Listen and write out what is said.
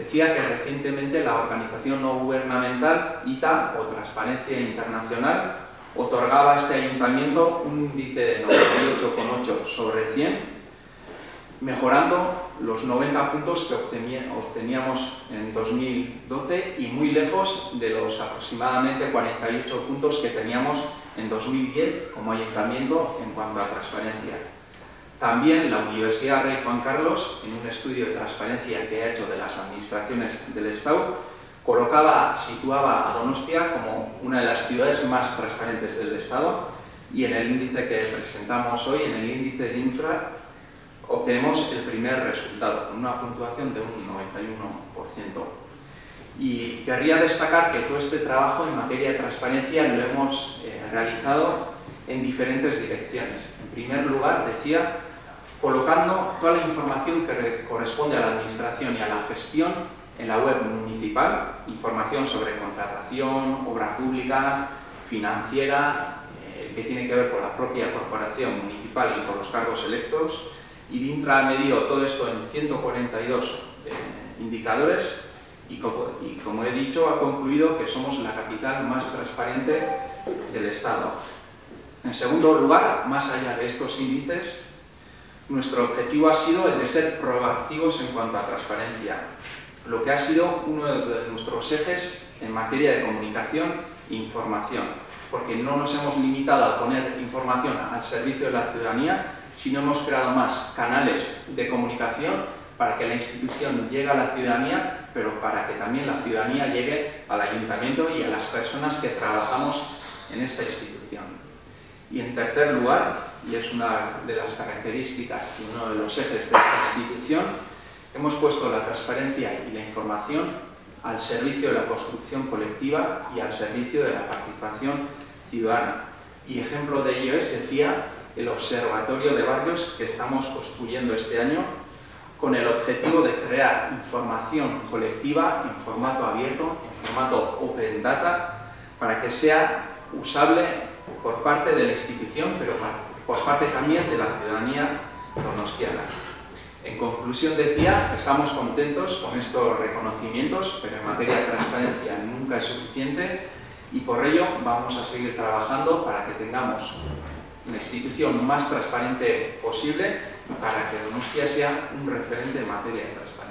decía que recientemente la organización no gubernamental ITA, o Transparencia Internacional, otorgaba a este ayuntamiento un índice de 98,8 sobre 100, mejorando los 90 puntos que obteníamos en 2012 y muy lejos de los aproximadamente 48 puntos que teníamos en 2010 como ayuntamiento en cuanto a transparencia. También la Universidad Rey Juan Carlos, en un estudio de transparencia que ha hecho de las administraciones del Estado, colocaba, situaba a Donostia como una de las ciudades más transparentes del Estado y en el índice que presentamos hoy, en el índice de infra, obtenemos el primer resultado, con una puntuación de un 91%. Y querría destacar que todo este trabajo en materia de transparencia lo hemos eh, realizado en diferentes direcciones. En primer lugar, decía, colocando toda la información que corresponde a la administración y a la gestión en la web municipal, información sobre contratación, obra pública, financiera, eh, que tiene que ver con la propia corporación municipal y con los cargos electos, y DINTRA medido todo esto en 142 eh, indicadores y como, he dicho, ha concluido que somos la capital más transparente del Estado. En segundo lugar, más allá de estos índices, nuestro objetivo ha sido el de ser proactivos en cuanto a transparencia, lo que ha sido uno de nuestros ejes en materia de comunicación e información, porque no nos hemos limitado a poner información al servicio de la ciudadanía, sino hemos creado más canales de comunicación para que la institución llegue a la ciudadanía, pero para que también la ciudadanía llegue al ayuntamiento y a las personas que trabajamos en esta institución. Y en tercer lugar, y es una de las características y uno de los ejes de esta institución, hemos puesto la transparencia y la información al servicio de la construcción colectiva y al servicio de la participación ciudadana. Y ejemplo de ello es, decía, el Observatorio de Barrios que estamos construyendo este año con el objetivo de crear información colectiva en formato abierto, en formato open data, para que sea usable por parte de la institución, pero por parte también de la ciudadanía donostiana. En conclusión decía, estamos contentos con estos reconocimientos, pero en materia de transparencia nunca es suficiente y por ello vamos a seguir trabajando para que tengamos una institución más transparente posible para que Donostia sea un referente en materia de transparencia.